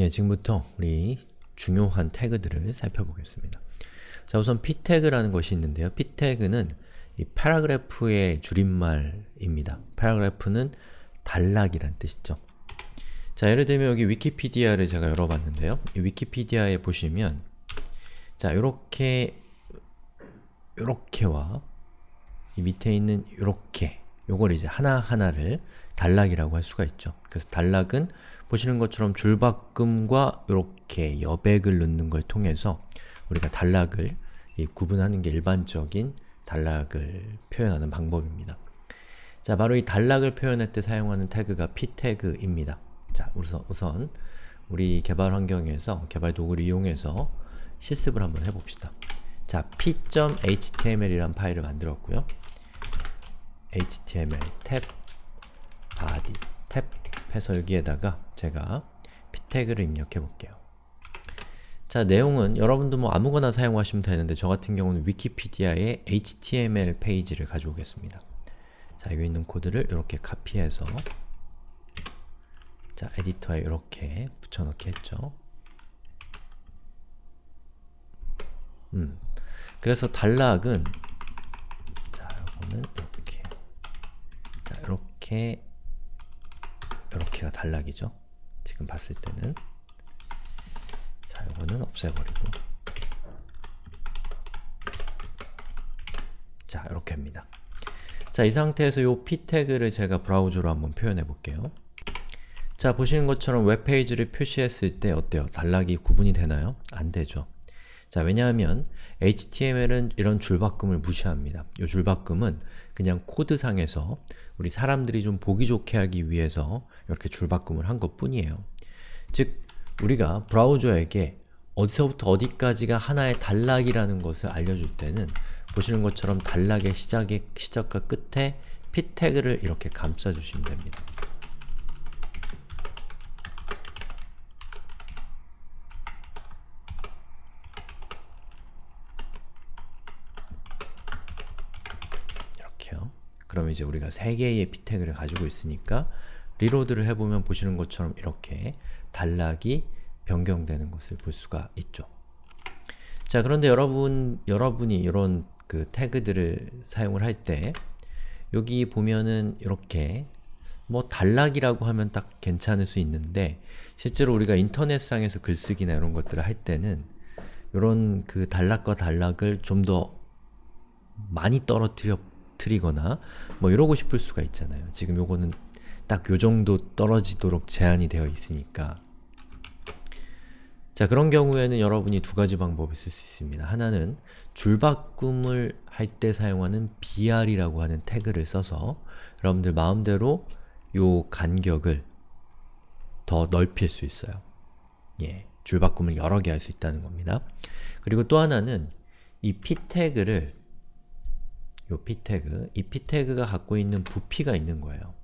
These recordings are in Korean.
예, 지금부터 우리 중요한 태그들을 살펴보겠습니다. 자, 우선 p 태그라는 것이 있는데요. p 태그는 이 paragraph의 줄임말입니다. paragraph는 단락이란 뜻이죠. 자, 예를 들면 여기 위키피디아를 제가 열어봤는데요. 이 위키피디아에 보시면 자, 요렇게 요렇게와 이 밑에 있는 요렇게 요걸 이제 하나하나를 단락이라고 할 수가 있죠. 그래서 단락은 보시는 것처럼 줄바꿈과 이렇게 여백을 넣는 걸 통해서 우리가 단락을 구분하는 게 일반적인 단락을 표현하는 방법입니다. 자, 바로 이 단락을 표현할 때 사용하는 태그가 p태그입니다. 자, 우선, 우선 우리 개발 환경에서, 개발 도구를 이용해서 실습을 한번 해봅시다. 자, p.html이란 파일을 만들었고요. html 탭 body 탭 해서 여기에다가 제가 p 태그를 입력해 볼게요. 자, 내용은 여러분도 뭐 아무거나 사용하시면 되는데 저 같은 경우는 위키피디아의 HTML 페이지를 가져오겠습니다. 자, 여기 있는 코드를 이렇게 카피해서 자, 에디터에 이렇게 붙여넣기 했죠. 음, 그래서 단락은 자, 이거는 이렇게 자, 이렇게 이렇게가 단락이죠. 지금 봤을 때는 자, 이거는 없애버리고 자, 이렇게 합니다. 자, 이 상태에서 이 p 태그를 제가 브라우저로 한번 표현해 볼게요. 자, 보시는 것처럼 웹페이지를 표시했을 때 어때요? 단락이 구분이 되나요? 안 되죠. 자, 왜냐하면 HTML은 이런 줄바꿈을 무시합니다. 이 줄바꿈은 그냥 코드상에서 우리 사람들이 좀 보기 좋게 하기 위해서 이렇게 줄바꿈을 한 것 뿐이에요. 즉, 우리가 브라우저에게 어디서부터 어디까지가 하나의 단락이라는 것을 알려줄 때는 보시는 것처럼 단락의 시작의, 시작과 끝에 p 태그를 이렇게 감싸주시면 됩니다. 이렇게요. 그럼 이제 우리가 3개의 p 태그를 가지고 있으니까 리로드를 해보면 보시는 것처럼 이렇게 단락이 변경되는 것을 볼 수가 있죠. 자, 그런데 여러분, 여러분이 이런 그 태그들을 사용을 할 때 여기 보면은 이렇게 뭐 단락이라고 하면 딱 괜찮을 수 있는데 실제로 우리가 인터넷상에서 글쓰기나 이런 것들을 할 때는 이런 그 단락과 단락을 좀 더 많이 떨어뜨려 트리거나 뭐 이러고 싶을 수가 있잖아요. 지금 요거는 딱 요정도 떨어지도록 제한이 되어 있으니까 자 그런 경우에는 여러분이 두 가지 방법을 쓸 수 있습니다. 하나는 줄바꿈을 할 때 사용하는 br이라고 하는 태그를 써서 여러분들 마음대로 요 간격을 더 넓힐 수 있어요. 예, 줄바꿈을 여러 개 할 수 있다는 겁니다. 그리고 또 하나는 이 p 태그를 요 p 태그, 이 p 태그가 갖고 있는 부피가 있는 거예요.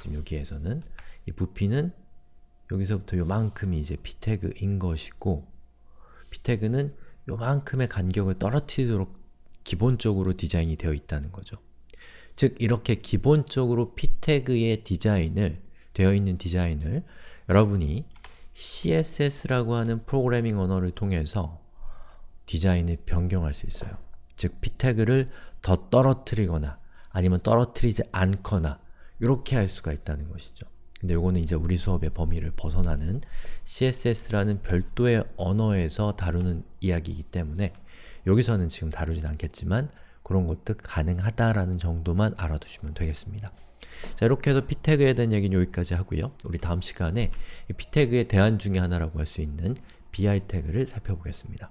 지금 여기에서는 이 부피는 여기서부터 요만큼이 이제 p 태그인 것이고 p 태그는 요만큼의 간격을 떨어뜨리도록 기본적으로 디자인이 되어 있다는 거죠. 즉 이렇게 기본적으로 p 태그의 디자인을 되어 있는 디자인을 여러분이 CSS라고 하는 프로그래밍 언어를 통해서 디자인을 변경할 수 있어요. 즉 p 태그를 더 떨어뜨리거나 아니면 떨어뜨리지 않거나 이렇게 할 수가 있다는 것이죠. 근데 요거는 이제 우리 수업의 범위를 벗어나는 CSS라는 별도의 언어에서 다루는 이야기이기 때문에 여기서는 지금 다루진 않겠지만 그런 것도 가능하다라는 정도만 알아두시면 되겠습니다. 자 이렇게 해서 p 태그에 대한 얘기는 여기까지 하고요. 우리 다음 시간에 이 p 태그의 대안 중에 하나라고 할 수 있는 bi 태그를 살펴보겠습니다.